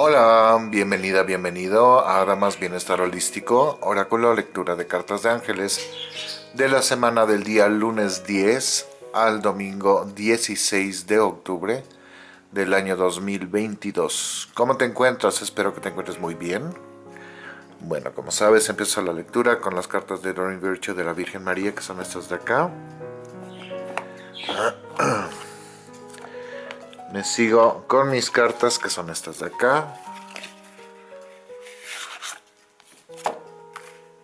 Hola, bienvenida, bienvenido a Damas Bienestar Holístico, oráculo lectura de cartas de ángeles de la semana del día lunes 10 al domingo 16 de octubre del año 2022. ¿Cómo te encuentras? Espero que te encuentres muy bien. Bueno, como sabes, empiezo la lectura con las cartas de Doreen Virtue de la Virgen María, que son estas de acá. Me sigo con mis cartas, que son estas de acá.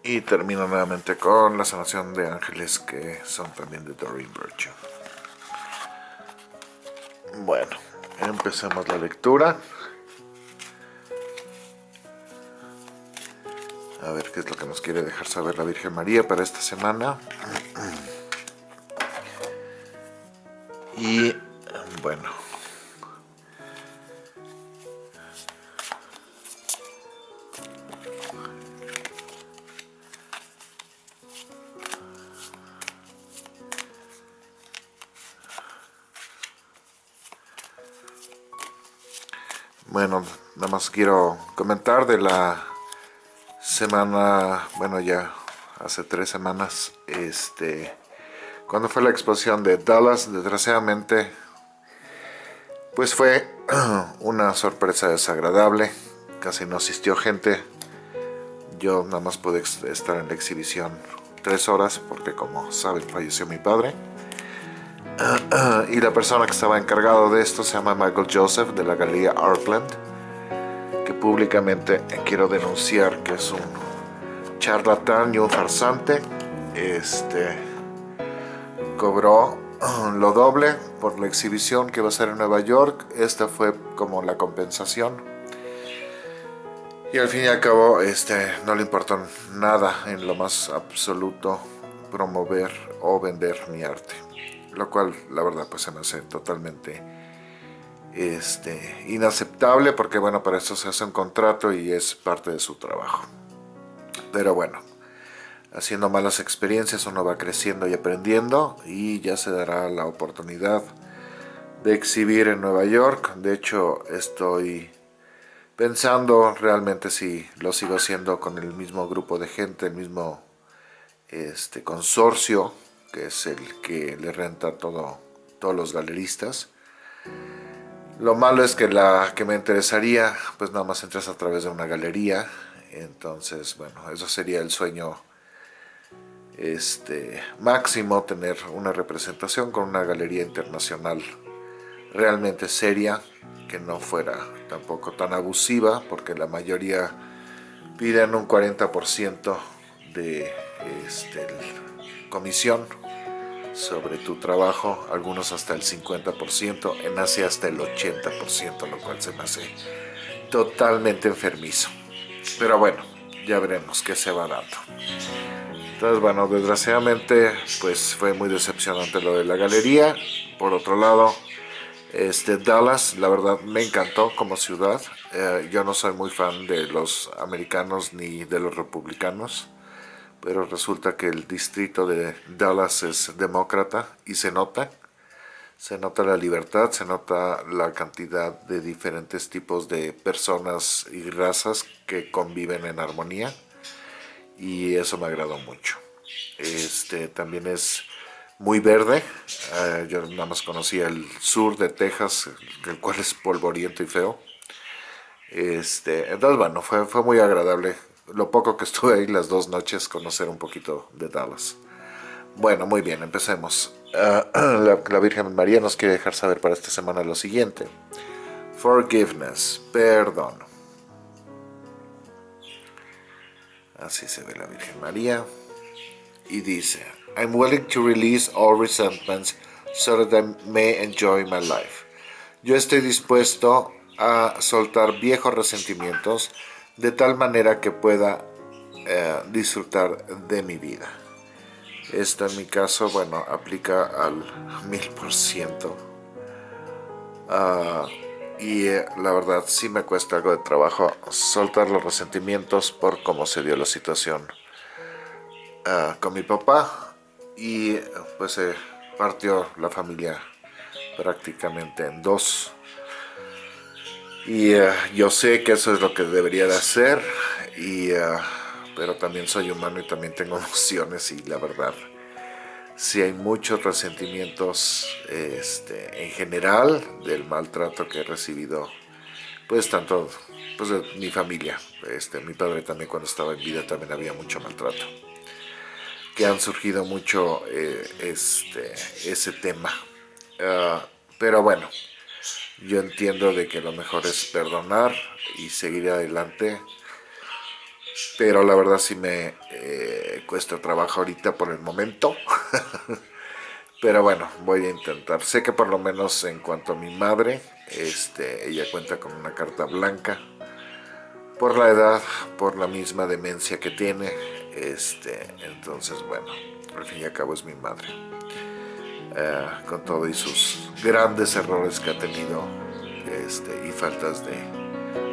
Y termino nuevamente con la sanación de ángeles, que son también de Doreen Virtue. Bueno, empecemos la lectura. A ver qué es lo que nos quiere dejar saber la Virgen María para esta semana. Y bueno. Quiero comentar de la semana, bueno ya hace tres semanas, este, cuando fue la exposición de Dallas, desgraciadamente, pues fue una sorpresa desagradable, casi no asistió gente, yo nada más pude estar en la exhibición tres horas, porque como saben falleció mi padre, y la persona que estaba encargado de esto se llama Michael Joseph de la Galería Artland, públicamente quiero denunciar que es un charlatán y un farsante. Este cobró lo doble por la exhibición que va a ser en Nueva York. Esta fue como la compensación. Y al fin y al cabo este, no le importó nada en lo más absoluto promover o vender mi arte. Lo cual la verdad pues se me hace totalmente este, inaceptable porque bueno, para eso se hace un contrato y es parte de su trabajo. Pero bueno, haciendo malas experiencias uno va creciendo y aprendiendo y ya se dará la oportunidad de exhibir en Nueva York. De hecho, estoy pensando realmente si lo sigo haciendo con el mismo grupo de gente, el mismo este, consorcio, que es el que le renta todo, todos los galeristas. Lo malo es que la que me interesaría, pues nada más entras a través de una galería. Entonces, bueno, eso sería el sueño este, máximo, tener una representación con una galería internacional realmente seria, que no fuera tampoco tan abusiva, porque la mayoría piden un 40% de este, comisión sobre tu trabajo, algunos hasta el 50%, en Asia hasta el 80%, lo cual se me hace totalmente enfermizo. Pero bueno, ya veremos qué se va dando. Entonces, bueno, desgraciadamente, pues fue muy decepcionante lo de la galería. Por otro lado, este Dallas, la verdad, me encantó como ciudad. Eh, yo no soy muy fan de los americanos ni de los republicanos pero resulta que el distrito de Dallas es demócrata y se nota, se nota la libertad, se nota la cantidad de diferentes tipos de personas y razas que conviven en armonía y eso me agradó mucho. Este también es muy verde, eh, yo nada más conocía el sur de Texas, el cual es polvoriento y feo. Este, entonces bueno, fue muy agradable lo poco que estuve ahí las dos noches, conocer un poquito de Dallas. Bueno, muy bien, empecemos. Ah, la, Virgen María nos quiere dejar saber para esta semana lo siguiente. Forgiveness, perdón. Así se ve la Virgen María. Y dice, I'm willing to release all resentments so that I may enjoy my life. Yo estoy dispuesto a soltar viejos resentimientos de tal manera que pueda eh, disfrutar de mi vida. Esto en mi caso, bueno, aplica al mil por ciento. Ah, y eh, la verdad sí me cuesta algo de trabajo soltar los resentimientos por cómo se dio la situación ah, con mi papá y pues se partió la familia prácticamente en dos Y eh, yo sé que eso es lo que debería de hacer, y, eh, pero también soy humano y también tengo emociones y la verdad, si hay muchos resentimientos este, en general del maltrato que he recibido, pues tanto pues, mi familia, este, mi padre también cuando estaba en vida también había mucho maltrato, que han surgido mucho eh, este, ese tema. Ah, pero bueno, yo entiendo de que lo mejor es perdonar y seguir adelante, pero la verdad sí me eh, cuesta trabajo ahorita por el momento. pero bueno, voy a intentar. Sé que por lo menos en cuanto a mi madre, este, ella cuenta con una carta blanca por la edad, por la misma demencia que tiene. Este, entonces, bueno, al fin y al cabo es mi madre. Eh, con todo y sus grandes errores que ha tenido este, y faltas de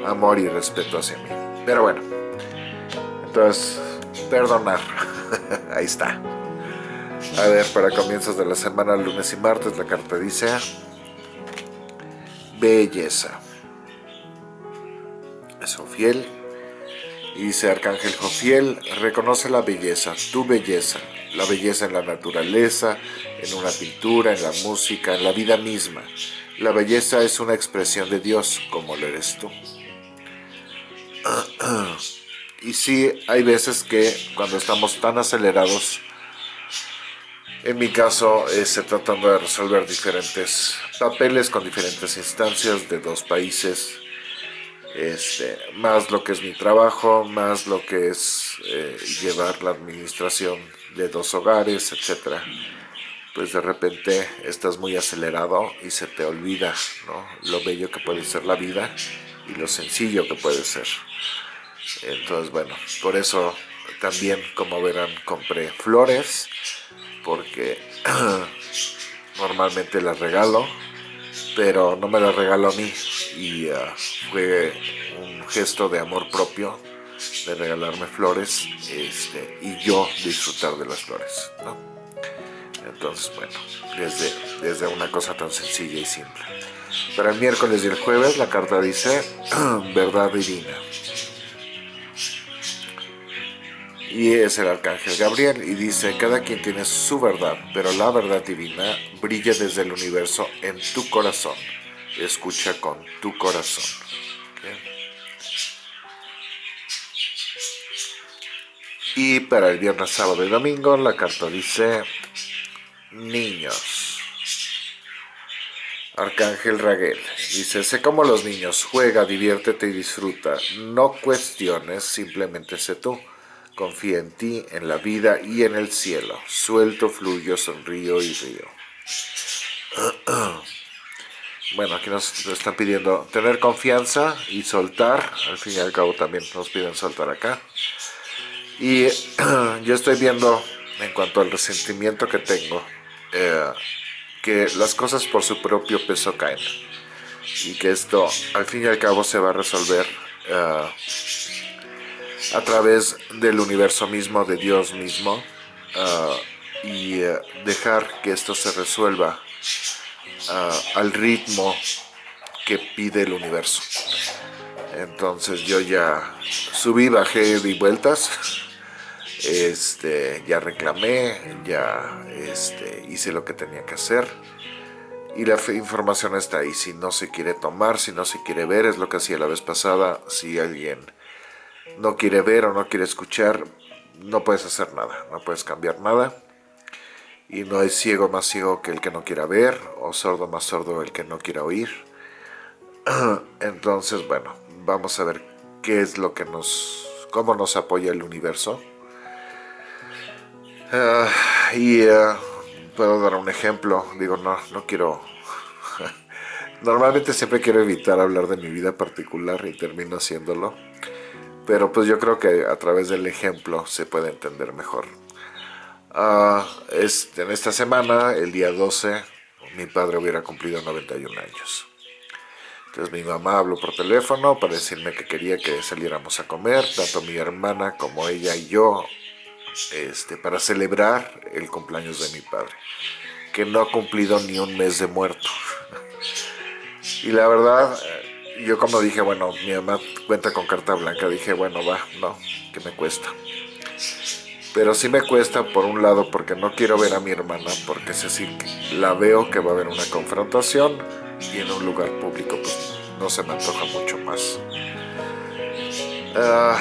amor y respeto hacia mí. Pero bueno, entonces, perdonar, ahí está. A ver, para comienzos de la semana, lunes y martes, la carta dice belleza. Es fiel dice Arcángel Jofiel, reconoce la belleza, tu belleza, la belleza en la naturaleza, en una pintura, en la música, en la vida misma. La belleza es una expresión de Dios, como lo eres tú. Y sí, hay veces que cuando estamos tan acelerados, en mi caso, estoy tratando de resolver diferentes papeles con diferentes instancias de dos países, este, más lo que es mi trabajo, más lo que es eh, llevar la administración de dos hogares, etcétera pues de repente estás muy acelerado y se te olvida ¿no? lo bello que puede ser la vida y lo sencillo que puede ser. Entonces, bueno, por eso también, como verán, compré flores, porque normalmente las regalo, pero no me las regalo a mí, y ah, fue un gesto de amor propio de regalarme flores este, y yo disfrutar de las flores. Entonces, bueno, desde, desde una cosa tan sencilla y simple. Para el miércoles y el jueves la carta dice verdad divina. Y es el arcángel Gabriel y dice, cada quien tiene su verdad, pero la verdad divina brilla desde el universo en tu corazón. Escucha con tu corazón. Y para el viernes, sábado y domingo la carta dice niños. Arcángel Raguel dice, sé como los niños, juega, diviértete y disfruta, no cuestiones, simplemente sé tú. Confía en ti, en la vida y en el cielo. Suelto, fluyo, sonrío y río. Bueno, aquí nos están pidiendo tener confianza y soltar. Al fin y al cabo también nos piden soltar acá. Y yo estoy viendo en cuanto al resentimiento que tengo eh, que las cosas por su propio peso caen y que esto al fin y al cabo se va a resolver eh, a través del universo mismo, de Dios mismo eh, y dejar que esto se resuelva al ritmo que pide el universo. Entonces yo ya subí, bajé, di vueltas este, ya reclamé, ya este, hice lo que tenía que hacer. Y la información está ahí, si no se quiere tomar, si no se quiere ver, es lo que hacía la vez pasada, si alguien no quiere ver o no quiere escuchar, no puedes hacer nada, no puedes cambiar nada y no hay ciego más ciego que el que no quiera ver o sordo más sordo el que no quiera oír. Entonces bueno, vamos a ver qué es lo que nos, cómo nos apoya el universo. Ah, y uh, puedo dar un ejemplo, digo, no, no quiero... Normalmente siempre quiero evitar hablar de mi vida particular y termino haciéndolo, pero pues yo creo que a través del ejemplo se puede entender mejor. Uh, en esta semana, el día 12, mi padre hubiera cumplido 91 años. Entonces mi mamá habló por teléfono para decirme que quería que saliéramos a comer, tanto mi hermana como ella y yo este, para celebrar el cumpleaños de mi padre, que no ha cumplido ni un mes de muerto. Y la verdad, yo como dije, bueno, mi mamá cuenta con carta blanca, dije, bueno, va, no, que me cuesta. Pero sí me cuesta por un lado porque no quiero ver a mi hermana, porque es decir, la veo que va a haber una confrontación y en un lugar público pues no se me antoja mucho más. Ah,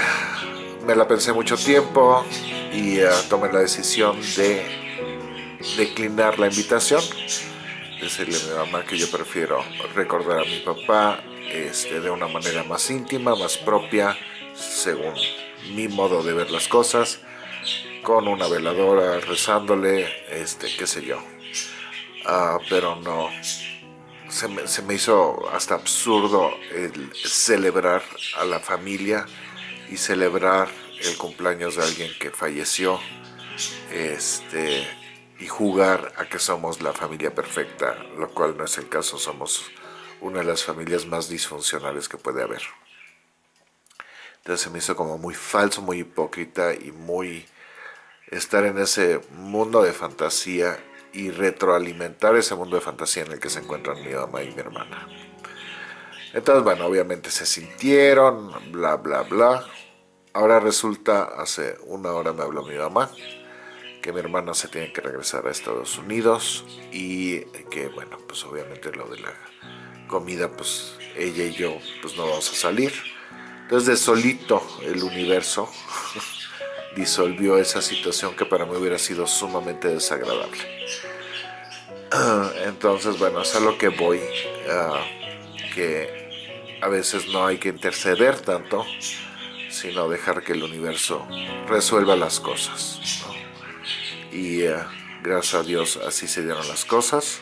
me la pensé mucho tiempo y uh, tomé la decisión de declinar la invitación decirle a mi mamá que yo prefiero recordar a mi papá este, de una manera más íntima, más propia, según mi modo de ver las cosas, con una veladora, rezándole, este, qué sé yo. Ah, pero no, se me, se me, hizo hasta absurdo el celebrar a la familia y celebrar el cumpleaños de alguien que falleció. Este, y jugar a que somos la familia perfecta, lo cual no es el caso, somos una de las familias más disfuncionales que puede haber. Entonces se me hizo como muy falso, muy hipócrita y muy estar en ese mundo de fantasía y retroalimentar ese mundo de fantasía en el que se encuentran mi mamá y mi hermana. Entonces, bueno, obviamente se sintieron, bla, bla, bla. Ahora resulta, hace una hora me habló mi mamá, que mi hermana se tiene que regresar a Estados Unidos y que bueno, pues obviamente lo de la comida, pues ella y yo pues no vamos a salir. Entonces de solito el universo disolvió esa situación que para mí hubiera sido sumamente desagradable. Entonces bueno, es a lo que voy, ah, que a veces no hay que interceder tanto, sino dejar que el universo resuelva las cosas y eh, gracias a Dios así se dieron las cosas.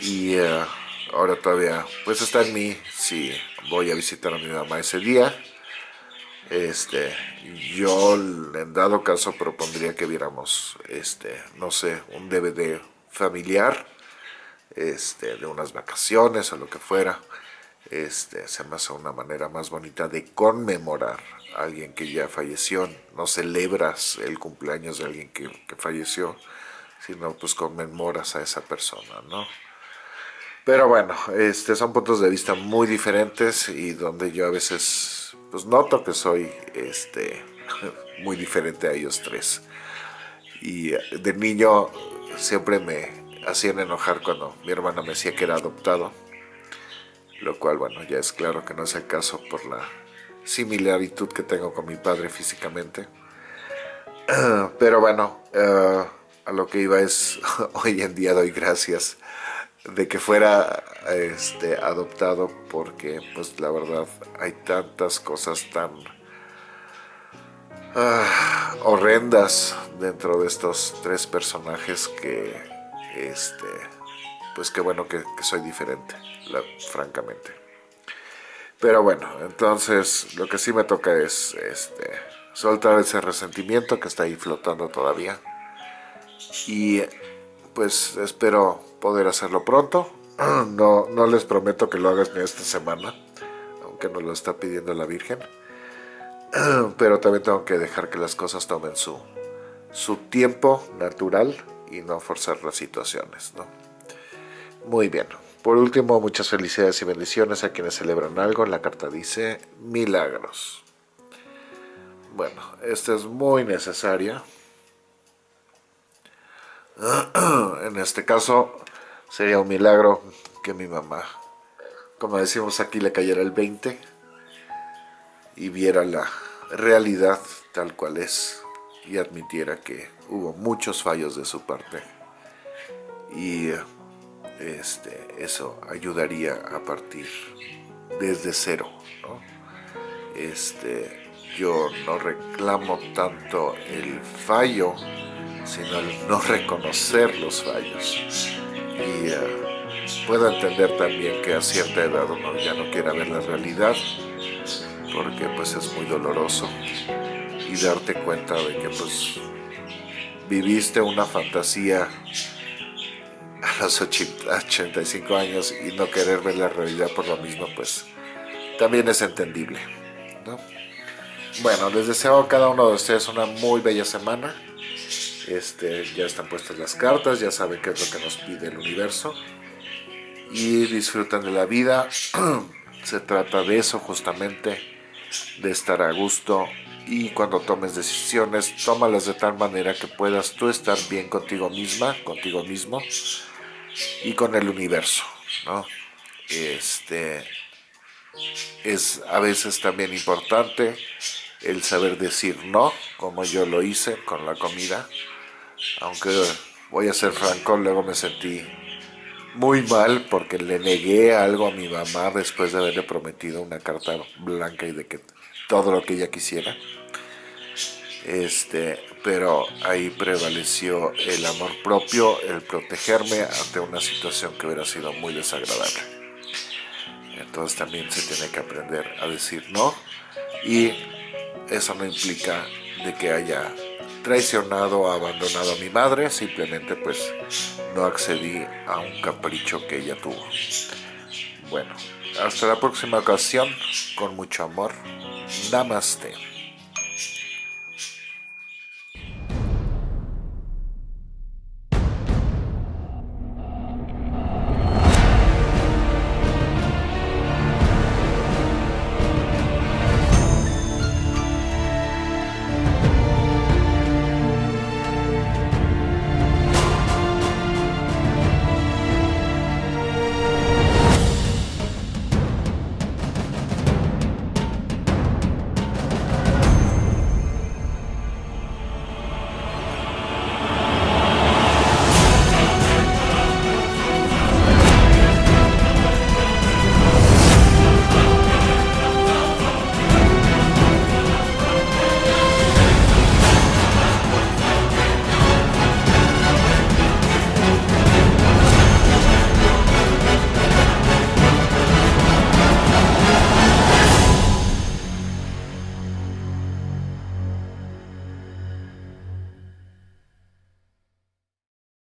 Y ahora todavía pues está en mí si voy a visitar a mi mamá ese día este yo en dado caso propondría que viéramos este no sé un DVD familiar este de unas vacaciones o lo que fuera este se me hace una manera más bonita de conmemorar alguien que ya falleció, no celebras el cumpleaños de alguien que, falleció, sino pues conmemoras a esa persona, ¿no? Pero bueno, este, son puntos de vista muy diferentes y donde yo a veces pues noto que soy este, muy diferente a ellos tres. Y de niño siempre me hacían enojar cuando mi hermana me decía que era adoptado, lo cual bueno, ya es claro que no es el caso por la similaritud que tengo con mi padre físicamente. Pero bueno, eh, a lo que iba es, hoy en día doy gracias de que fuera este, adoptado porque pues la verdad hay tantas cosas tan ah, horrendas dentro de estos tres personajes que este pues qué bueno que, soy diferente, francamente. Pero bueno, entonces lo que sí me toca es este, soltar ese resentimiento que está ahí flotando todavía. Y pues espero poder hacerlo pronto. No, no les prometo que lo hagas ni esta semana, aunque nos lo está pidiendo la Virgen. Pero también tengo que dejar que las cosas tomen su, su tiempo natural y no forzar las situaciones. ¿no? Muy bien. Por último, muchas felicidades y bendiciones a quienes celebran algo. La carta dice milagros. Bueno, esta es muy necesaria. En este caso sería un milagro que mi mamá, como decimos aquí, le cayera el 20 y viera la realidad tal cual es y admitiera que hubo muchos fallos de su parte. Y este, eso ayudaría a partir desde cero. Este, yo no reclamo tanto el fallo, sino el no reconocer los fallos. Y eh, puedo entender también que a cierta edad uno ya no quiera ver la realidad, porque pues es muy doloroso. Y darte cuenta de que pues viviste una fantasía a los 85 años y no querer ver la realidad por lo mismo, pues también es entendible. Bueno, les deseo a cada uno de ustedes una muy bella semana. Este, ya están puestas las cartas, ya saben qué es lo que nos pide el universo. Y disfruten de la vida, se trata de eso justamente, de estar a gusto y cuando tomes decisiones, tómalas de tal manera que puedas tú estar bien contigo misma, contigo mismo y con el universo, ¿no? Este, es a veces también importante el saber decir no, como yo lo hice con la comida, aunque voy a ser franco, luego me sentí muy mal porque le negué algo a mi mamá después de haberle prometido una carta blanca y de que todo lo que ella quisiera. Este, pero ahí prevaleció el amor propio, el protegerme ante una situación que hubiera sido muy desagradable. Entonces también se tiene que aprender a decir no y eso no implica de que haya traicionado abandonado a mi madre, simplemente pues no accedí a un capricho que ella tuvo. Bueno, hasta la próxima ocasión, con mucho amor. Namaste.